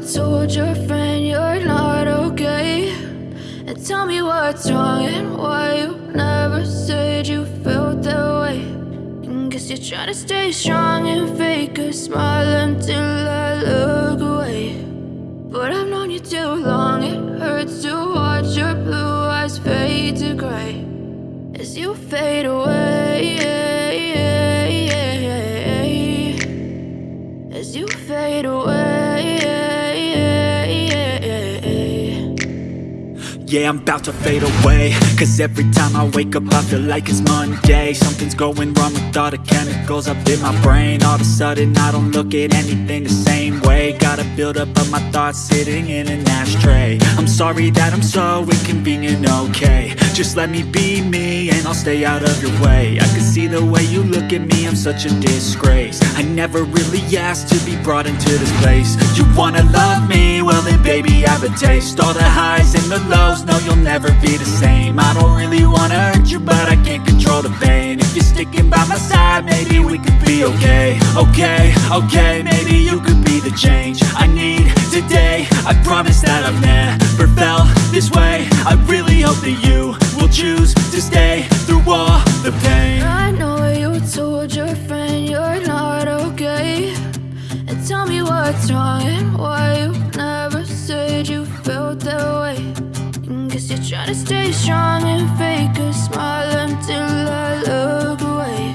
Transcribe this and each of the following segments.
told your friend you're not okay? And tell me what's wrong and why you never said you felt that way. And guess you're trying to stay strong and fake a smile until I look away. But I've known you too long, it hurts to watch your blue eyes fade to gray as you fade away. Yeah, I'm about to fade away. Cause every time I wake up I feel like it's Monday. Something's going wrong with all the chemicals up in my brain. All of a sudden I don't look at anything the same way. Gotta build up of my thoughts sitting in an ashtray. I'm sorry that I'm so inconvenient, okay. Just let me be me and I'll stay out of your way. I can see the way you look at me, I'm such a disgrace. I never really asked to be brought into this place. You wanna love me? Well then baby I have a taste. All the highs and the lows, no you'll never be the same. I don't really wanna hurt you but I can't control the pain. If you're sticking by my side maybe we could be okay. Okay, okay, maybe you could be the change I need today. I promise that I've never felt this way. I really hope that you will choose to stay through all the pain stay strong and fake a smile until I look away.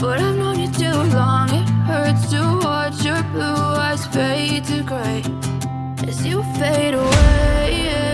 But I've known you too long, it hurts to watch your blue eyes fade to gray as you fade away.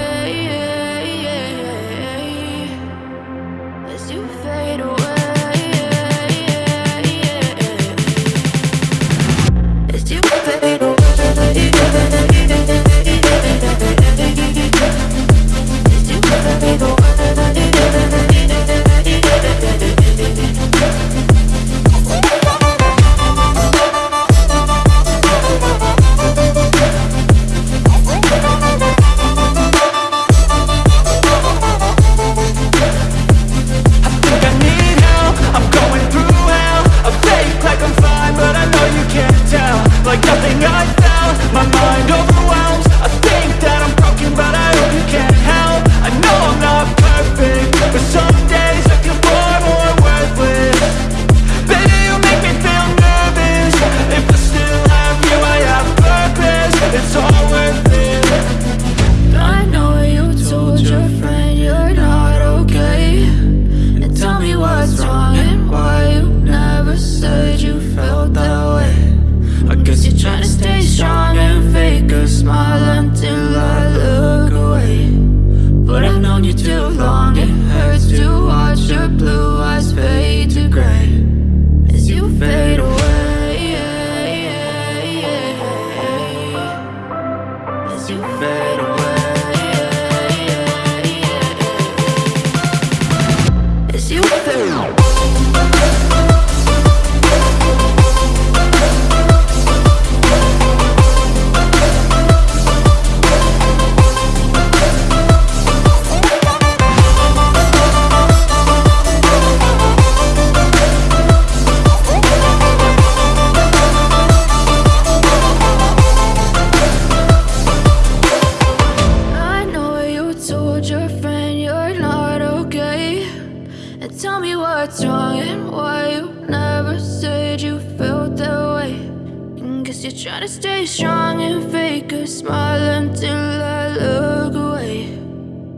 Smile until I look away.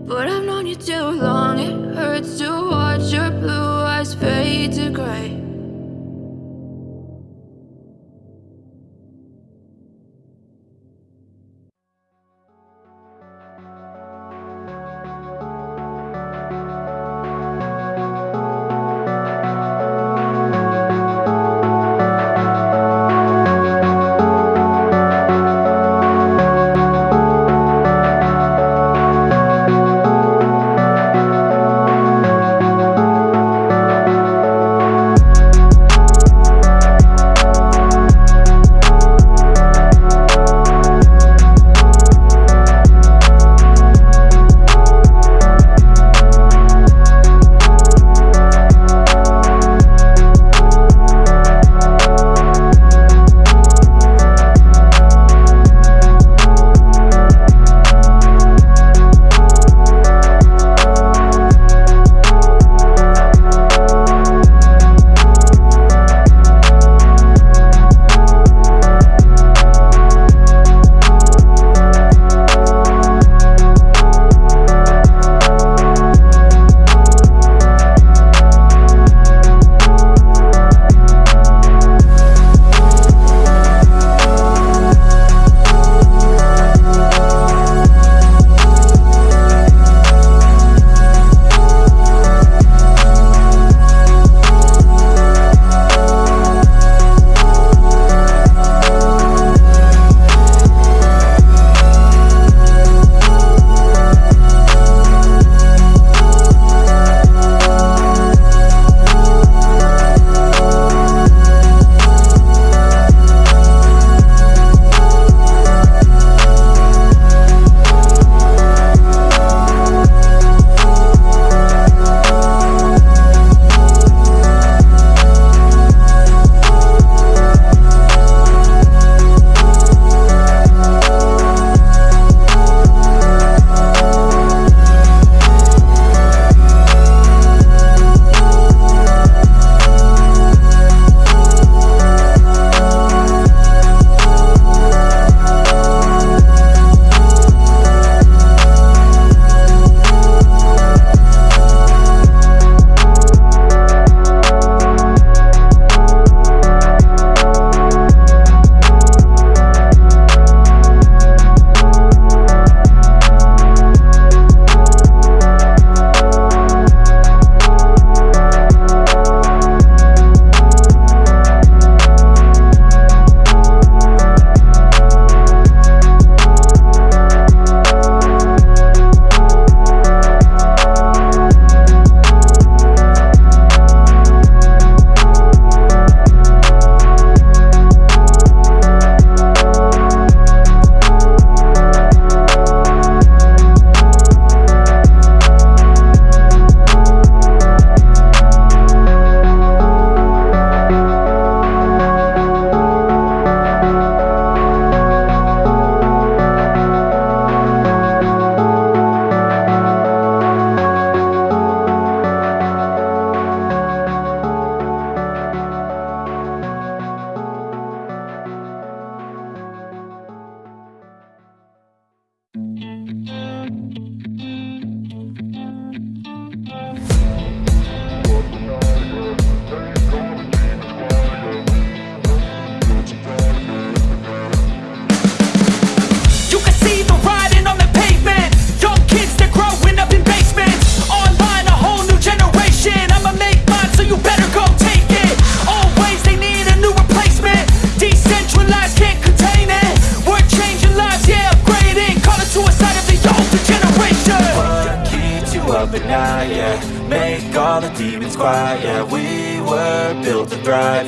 But I've known you too long, it hurts to watch your blue eyes fade to gray.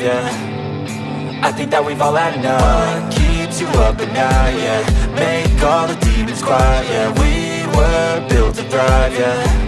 yeah I think that we've all had enough. What keeps you up at night, yeah? Make all the demons quiet, yeah. We were built to thrive, yeah.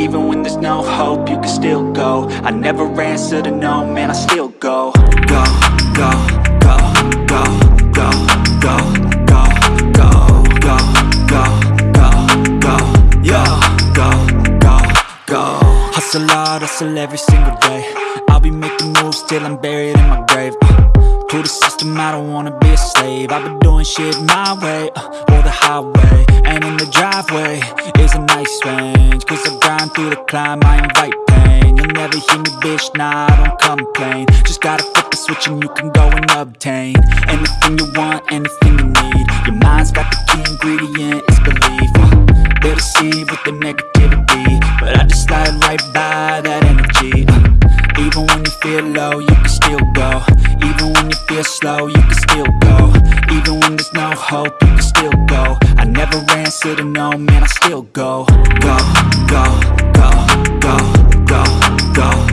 Even when there's no hope, you can still go. I never answer to no, man, I still go. Go, go, go, go, go, go. Hustle hard, hustle every single day. I'll be making moves till I'm buried in my grave. Uh, To the system, I don't wanna be a slave. I've been doing shit my way, uh, or the highway And in the driveway. Is a nice range Cause I grind through the climb, I invite pain. You'll never hear me, bitch, nah, I don't complain. Just gotta flip the switch and you can go and obtain Anything you want, anything you need. Your mind's got the key ingredient, it's belief. Uh, They with the negativity But I just slide right by that energy. Uh, Even when you feel low, you can still go. Even when you feel slow, you can still go. Even when there's no hope, you can still go. I never answer to no, man, I still go, go, go go, go, go, go,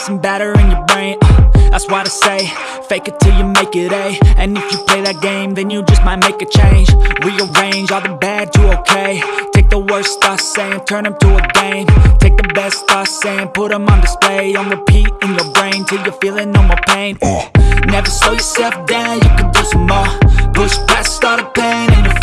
like some batter in your brain uh, That's why I say, fake it till you make it A And if you play that game, then you just might make a change. Rearrange all the bad to okay. Take the worst thoughts saying, turn them to a game. Take the best thoughts saying, put them on display. On repeat in your brain till you're feeling no more pain. Uh, Never slow yourself down, you can do some more. Push past all the pain and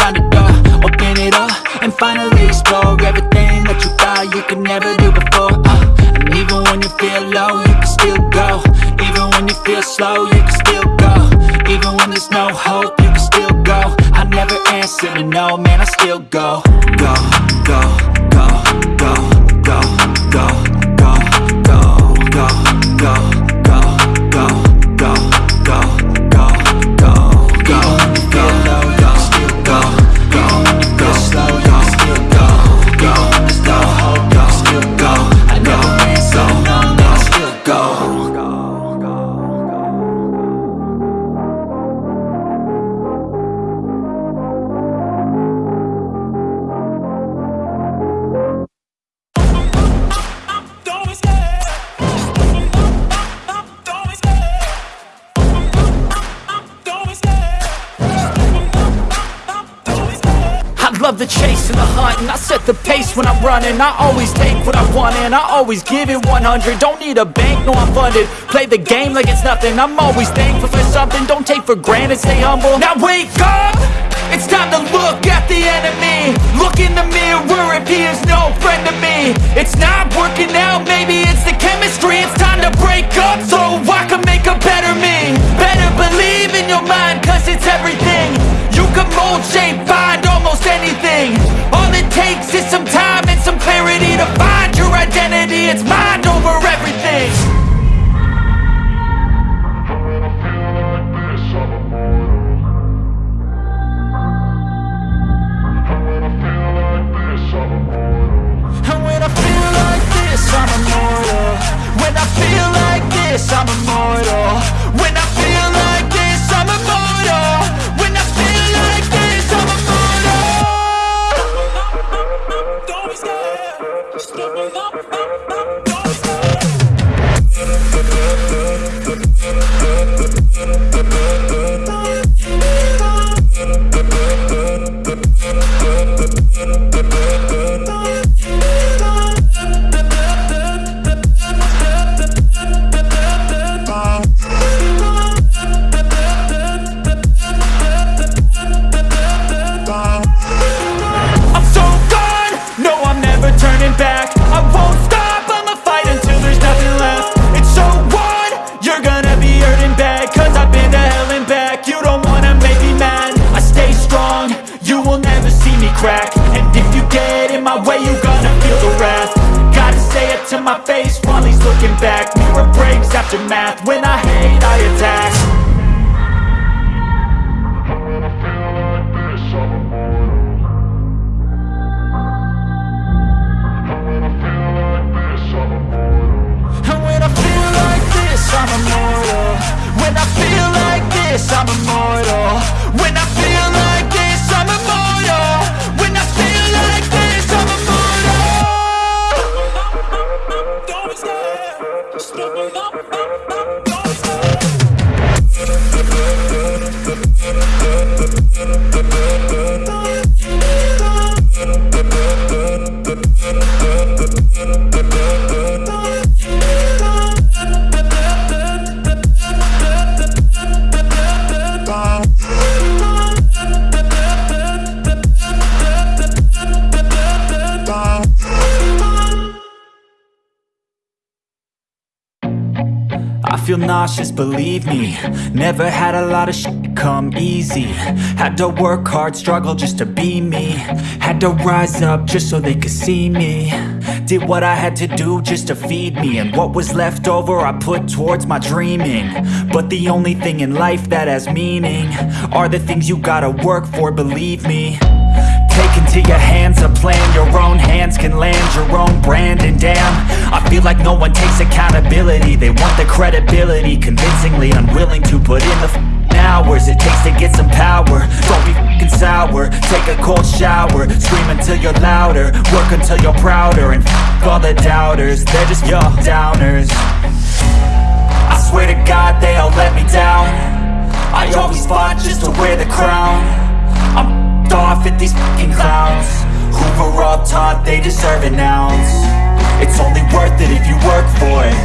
running I always take what I want and I always give it 100 Don't need a bank, no I'm funded. Play the game like it's nothing. I'm always thankful for something. Don't take for granted, stay humble. Now wake up! It's time to look at the enemy. Look in the mirror. If he is no friend to me. It's not working out, maybe it's the chemistry. It's time to break up so I can make a better me. Better believe in your mind cause it's everything. You can mold, shape, find almost anything. All it takes is some time clarity To find your identity, it's mind over everything. And when I feel like this, I'm immortal. When I feel like this, I'm immortal after math, when I hate I attack nauseous, believe me. Never had a lot of shit come easy. Had to work hard, struggle just to be me. Had to rise up just so they could see me. Did what I had to do just to feed me. And what was left over I put towards my dreaming. But the only thing in life that has meaning Are the things you gotta work for, believe me your hands a plan. Your own hands can land your own brand. And damn, I feel like no one takes accountability. They want the credibility Convincingly unwilling to put in the hours It takes to get some power. Don't be f***ing sour. Take a cold shower. Scream until you're louder. Work until you're prouder. And f*** all the doubters. They're just your downers. I swear to God they all let me down. I always fought just to wear the crown. I'm f***ed off at these fucking clowns. Who were all taught they deserve an ounce. It's only worth it if you work for it.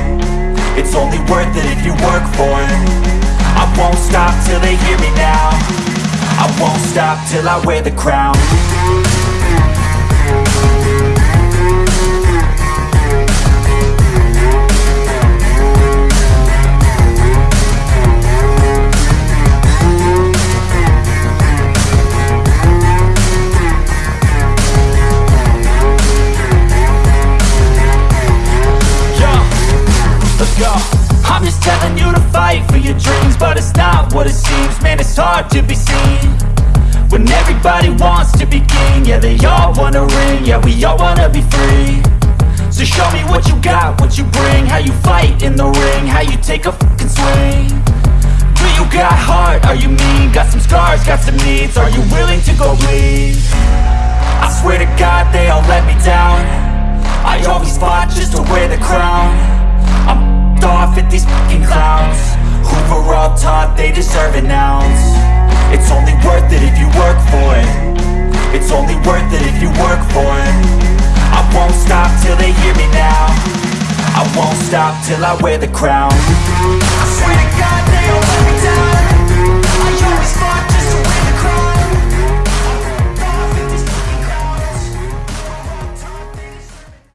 It's only worth it if you work for it. I won't stop till they hear me now. I won't stop till I wear the crown fight in the ring How you take a fucking swing. Do you got heart? Are you mean? Got some scars, got some needs. Are you willing to go bleed? I swear to God they all let me down. I always fought just to wear the crown. I'm f***ed off at these fucking clowns. Who were all taught they deserve an ounce. It's only worth it if you work for it. It's only worth it if you work for it. I won't stop till they hear me now I won't stop till I wear the crown. I swear to God, they don't let me down. I always fought